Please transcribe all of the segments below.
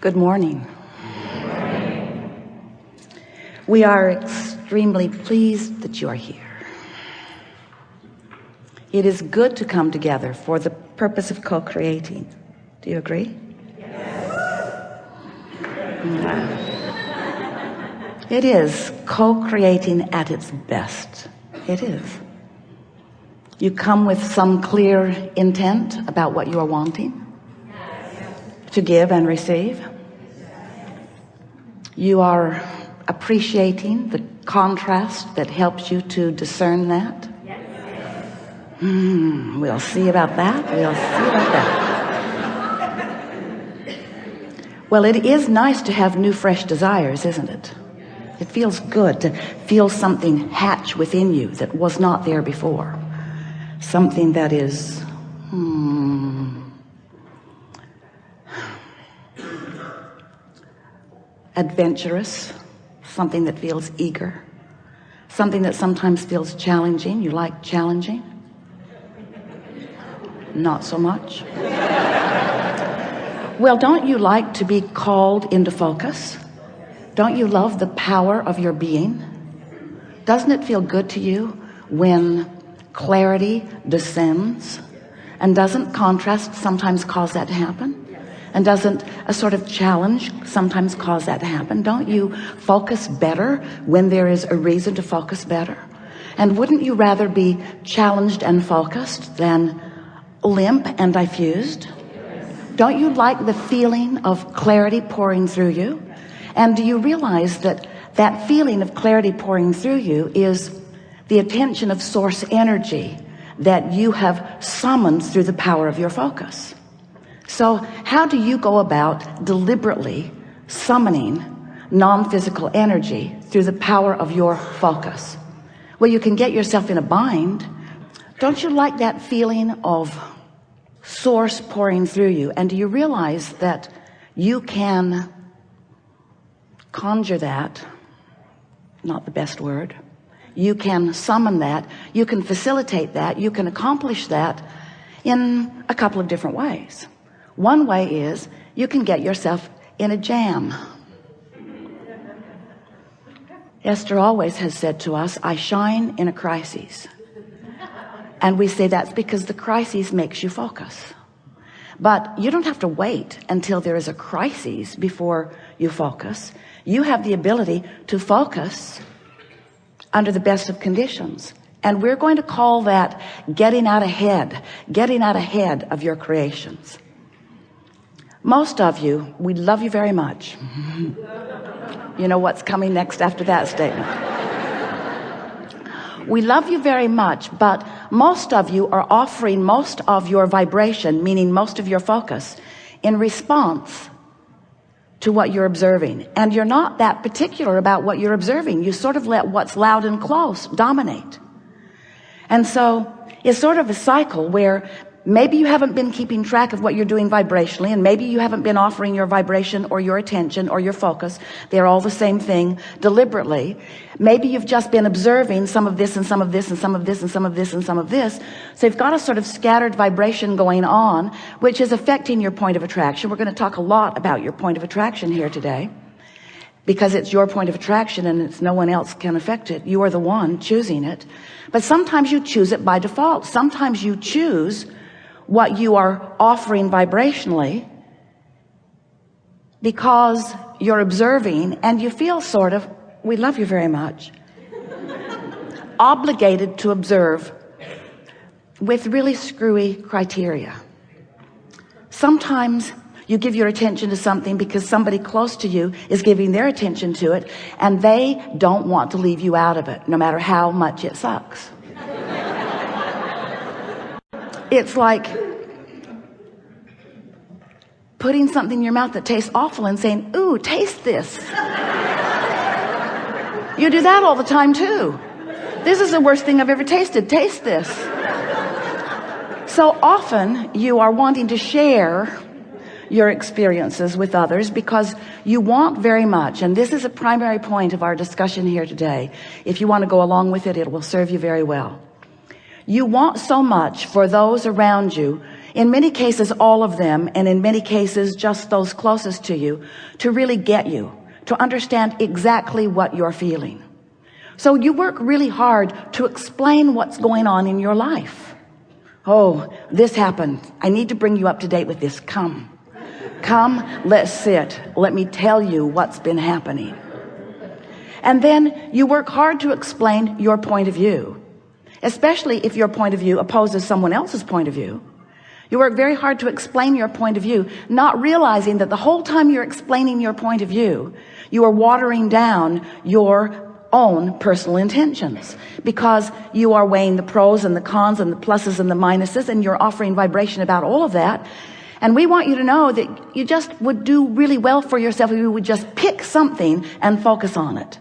Good morning. We are extremely pleased that you are here. It is good to come together for the purpose of co-creating. Do you agree? Yes. It is co-creating at its best. It is. You come with some clear intent about what you are wanting to give and receive. You are appreciating the contrast that helps you to discern that. Mm, we'll see about that. We'll see about that. Well, it is nice to have new, fresh desires, isn't it? It feels good to feel something hatch within you that was not there before. Something that is, hmm, adventurous, something that feels eager, something that sometimes feels challenging. You like challenging? Not so much. well, don't you like to be called into focus? Don't you love the power of your being? Doesn't it feel good to you when clarity descends? And doesn't contrast sometimes cause that to happen? And doesn't a sort of challenge sometimes cause that to happen? Don't you focus better when there is a reason to focus better? And wouldn't you rather be challenged and focused than limp and diffused? Don't you like the feeling of clarity pouring through you? And do you realize that that feeling of clarity pouring through you is the attention of source energy that you have summoned through the power of your focus? So how do you go about deliberately summoning non-physical energy through the power of your focus? Well, you can get yourself in a bind. Don't you like that feeling of source pouring through you? And do you realize that you can conjure that? Not the best word. You can summon that. You can facilitate that. You can accomplish that in a couple of different ways. One way is you can get yourself in a jam. Esther always has said to us, I shine in a crisis. And we say that's because the crisis makes you focus. But you don't have to wait until there is a crisis before you focus. You have the ability to focus under the best of conditions. And we're going to call that getting out ahead, getting out ahead of your creations most of you we love you very much. You know what's coming next after that statement. We love you very much but most of you are offering most of your vibration meaning most of your focus in response to what you're observing. And you're not that particular about what you're observing. You sort of let what's loud and close dominate. And so it's sort of a cycle where maybe you haven't been keeping track of what you're doing vibrationally and maybe you haven't been offering your vibration or your attention or your focus. They're all the same thing deliberately. Maybe you've just been observing some of this and some of this and some of this and some of this and some of this. So you've got a sort of scattered vibration going on which is affecting your point of attraction. We're going to talk a lot about your point of attraction here today because it's your point of attraction and it's no one else can affect it. You are the one choosing it. But sometimes you choose it by default. Sometimes you choose what you are offering vibrationally because you're observing and you feel sort of we love you very much. Obligated to observe with really screwy criteria. Sometimes you give your attention to something because somebody close to you is giving their attention to it and they don't want to leave you out of it no matter how much it sucks it's like putting something in your mouth that tastes awful and saying ooh taste this. You do that all the time too. This is the worst thing I've ever tasted. Taste this. So often you are wanting to share your experiences with others because you want very much and this is a primary point of our discussion here today. If you want to go along with it it will serve you very well you want so much for those around you in many cases all of them and in many cases just those closest to you to really get you to understand exactly what you're feeling. So you work really hard to explain what's going on in your life. Oh this happened. I need to bring you up to date with this. Come. Come let's sit. Let me tell you what's been happening. And then you work hard to explain your point of view especially if your point of view opposes someone else's point of view. You work very hard to explain your point of view not realizing that the whole time you're explaining your point of view you are watering down your own personal intentions. Because you are weighing the pros and the cons and the pluses and the minuses and you're offering vibration about all of that. And we want you to know that you just would do really well for yourself if you would just pick something and focus on it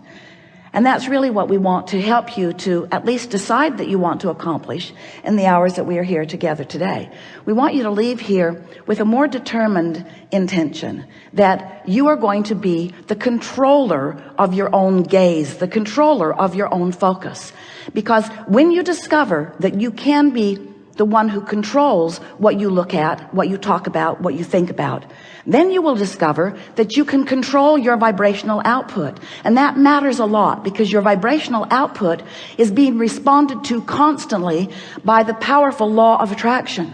and that's really what we want to help you to at least decide that you want to accomplish in the hours that we are here together today. We want you to leave here with a more determined intention that you are going to be the controller of your own gaze the controller of your own focus. Because when you discover that you can be the one who controls what you look at what you talk about what you think about. Then you will discover that you can control your vibrational output. And that matters a lot because your vibrational output is being responded to constantly by the powerful law of attraction.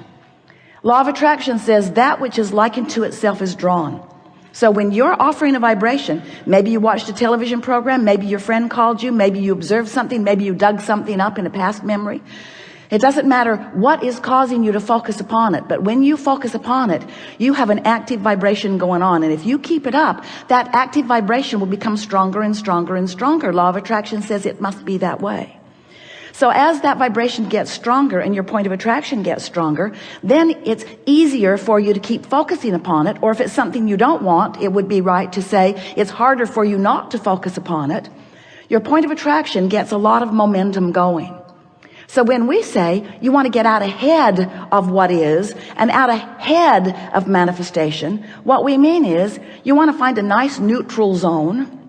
Law of attraction says that which is likened to itself is drawn. So when you're offering a vibration maybe you watched a television program maybe your friend called you maybe you observed something maybe you dug something up in a past memory it doesn't matter what is causing you to focus upon it but when you focus upon it you have an active vibration going on. And if you keep it up that active vibration will become stronger and stronger and stronger. Law of attraction says it must be that way. So as that vibration gets stronger and your point of attraction gets stronger then it's easier for you to keep focusing upon it. Or if it's something you don't want it would be right to say it's harder for you not to focus upon it. Your point of attraction gets a lot of momentum going so when we say you want to get out ahead of what is and out ahead of manifestation what we mean is you want to find a nice neutral zone.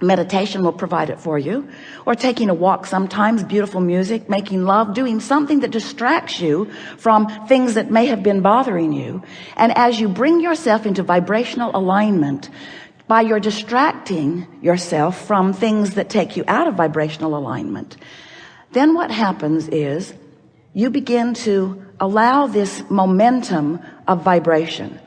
Meditation will provide it for you. Or taking a walk sometimes beautiful music making love doing something that distracts you from things that may have been bothering you. And as you bring yourself into vibrational alignment by your distracting yourself from things that take you out of vibrational alignment then what happens is you begin to allow this momentum of vibration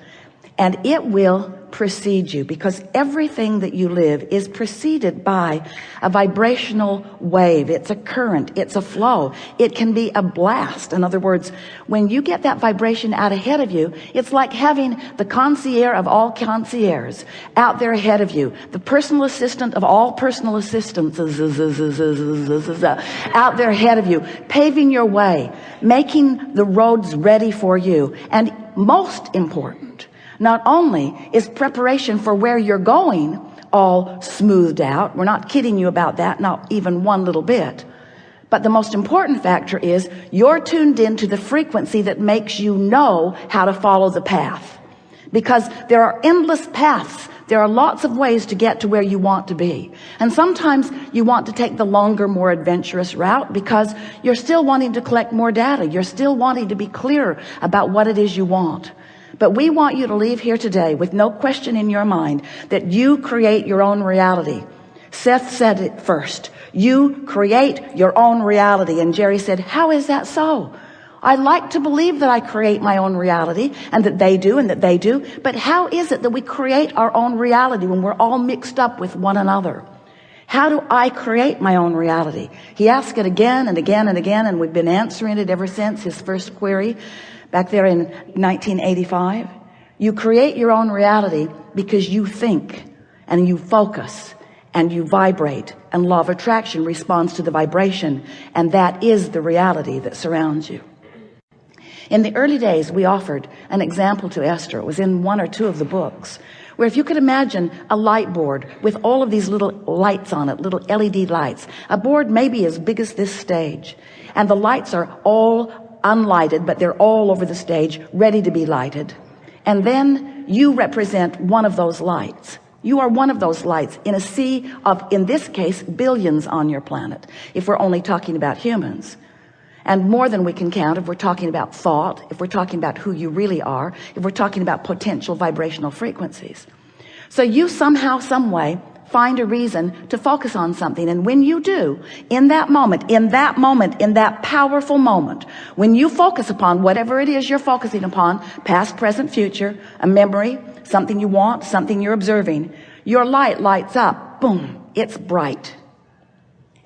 and it will precede you because everything that you live is preceded by a vibrational wave it's a current it's a flow it can be a blast in other words when you get that vibration out ahead of you it's like having the concierge of all concierges out there ahead of you the personal assistant of all personal assistants out there ahead of you paving your way making the roads ready for you and most important not only is preparation for where you're going all smoothed out we're not kidding you about that not even one little bit but the most important factor is you're tuned into the frequency that makes you know how to follow the path. Because there are endless paths. There are lots of ways to get to where you want to be. And sometimes you want to take the longer more adventurous route because you're still wanting to collect more data. You're still wanting to be clear about what it is you want but we want you to leave here today with no question in your mind that you create your own reality. Seth said it first. You create your own reality. And Jerry said how is that so? I like to believe that I create my own reality and that they do and that they do but how is it that we create our own reality when we're all mixed up with one another? How do I create my own reality? He asked it again and again and again and we've been answering it ever since his first query back there in 1985 you create your own reality because you think and you focus and you vibrate and law of attraction responds to the vibration and that is the reality that surrounds you. In the early days we offered an example to Esther. It was in one or two of the books where if you could imagine a light board with all of these little lights on it little LED lights a board maybe as big as this stage and the lights are all unlighted but they're all over the stage ready to be lighted. And then you represent one of those lights. You are one of those lights in a sea of in this case billions on your planet if we're only talking about humans. And more than we can count if we're talking about thought if we're talking about who you really are if we're talking about potential vibrational frequencies. So you somehow some way find a reason to focus on something. And when you do in that moment in that moment in that powerful moment when you focus upon whatever it is you're focusing upon past present future a memory something you want something you're observing your light lights up. Boom. It's bright.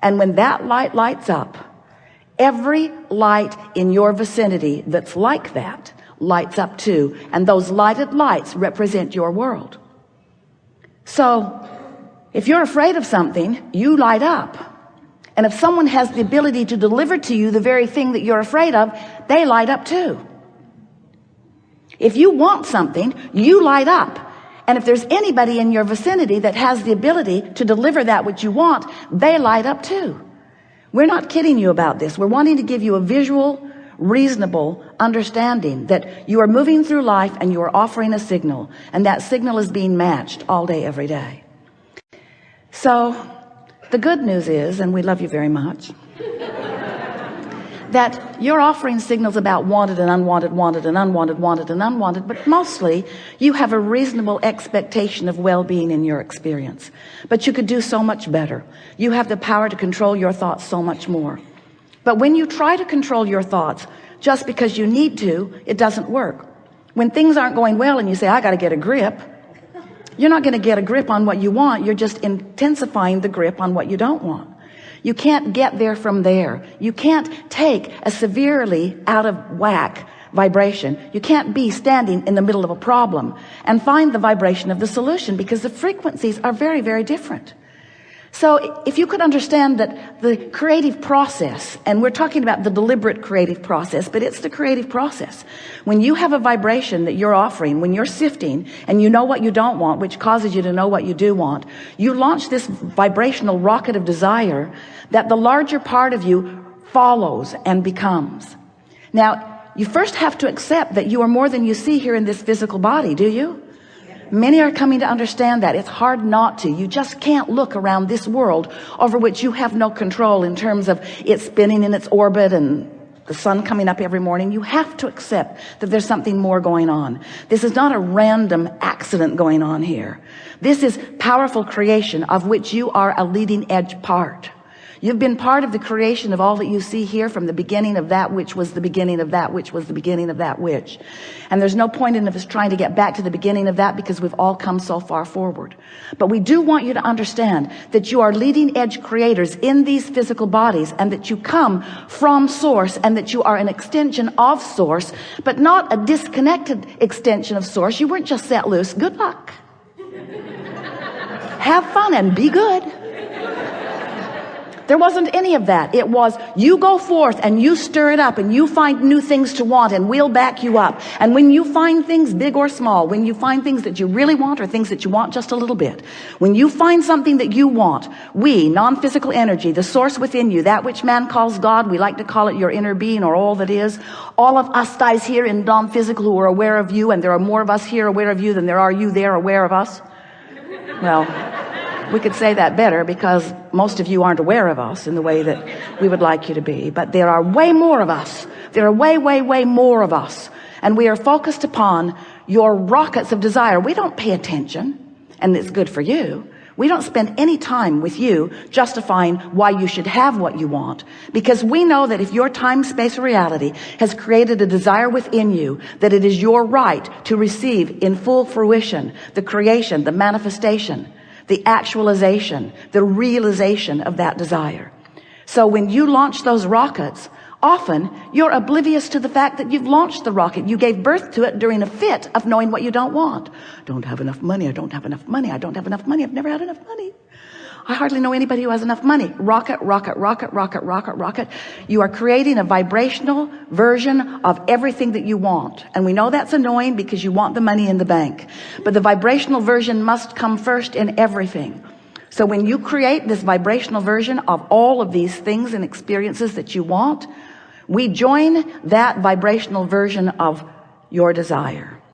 And when that light lights up every light in your vicinity that's like that lights up too. And those lighted lights represent your world. So if you're afraid of something you light up. And if someone has the ability to deliver to you the very thing that you're afraid of they light up too. If you want something you light up. And if there's anybody in your vicinity that has the ability to deliver that which you want they light up too. We're not kidding you about this. We're wanting to give you a visual reasonable understanding that you are moving through life and you are offering a signal. And that signal is being matched all day every day so the good news is and we love you very much that you're offering signals about wanted and unwanted wanted and unwanted wanted and unwanted but mostly you have a reasonable expectation of well-being in your experience. But you could do so much better. You have the power to control your thoughts so much more. But when you try to control your thoughts just because you need to it doesn't work. When things aren't going well and you say I got to get a grip you're not going to get a grip on what you want. You're just intensifying the grip on what you don't want. You can't get there from there. You can't take a severely out of whack vibration. You can't be standing in the middle of a problem and find the vibration of the solution because the frequencies are very very different so if you could understand that the creative process and we're talking about the deliberate creative process but it's the creative process. When you have a vibration that you're offering when you're sifting and you know what you don't want which causes you to know what you do want you launch this vibrational rocket of desire that the larger part of you follows and becomes. Now you first have to accept that you are more than you see here in this physical body do you Many are coming to understand that. It's hard not to. You just can't look around this world over which you have no control in terms of it spinning in its orbit and the sun coming up every morning. You have to accept that there's something more going on. This is not a random accident going on here. This is powerful creation of which you are a leading edge part. You've been part of the creation of all that you see here from the beginning of that which was the beginning of that which was the beginning of that which. And there's no point in us trying to get back to the beginning of that because we've all come so far forward. But we do want you to understand that you are leading edge creators in these physical bodies and that you come from source and that you are an extension of source, but not a disconnected extension of source. You weren't just set loose. Good luck. Have fun and be good. There wasn't any of that. It was you go forth and you stir it up and you find new things to want and we'll back you up. And when you find things big or small, when you find things that you really want or things that you want just a little bit, when you find something that you want, we, non-physical energy, the source within you, that which man calls God, we like to call it your inner being or all that is, all of us guys here in non-physical who are aware of you and there are more of us here aware of you than there are you there aware of us. Well, we could say that better because most of you aren't aware of us in the way that we would like you to be. But there are way more of us. There are way way way more of us. And we are focused upon your rockets of desire. We don't pay attention and it's good for you. We don't spend any time with you justifying why you should have what you want. Because we know that if your time space reality has created a desire within you that it is your right to receive in full fruition the creation the manifestation the actualization the realization of that desire. So when you launch those rockets often you're oblivious to the fact that you've launched the rocket. You gave birth to it during a fit of knowing what you don't want. Don't have enough money. I don't have enough money. I don't have enough money. I've never had enough money I hardly know anybody who has enough money. Rocket rocket rocket rocket rocket rocket. You are creating a vibrational version of everything that you want. And we know that's annoying because you want the money in the bank. But the vibrational version must come first in everything. So when you create this vibrational version of all of these things and experiences that you want we join that vibrational version of your desire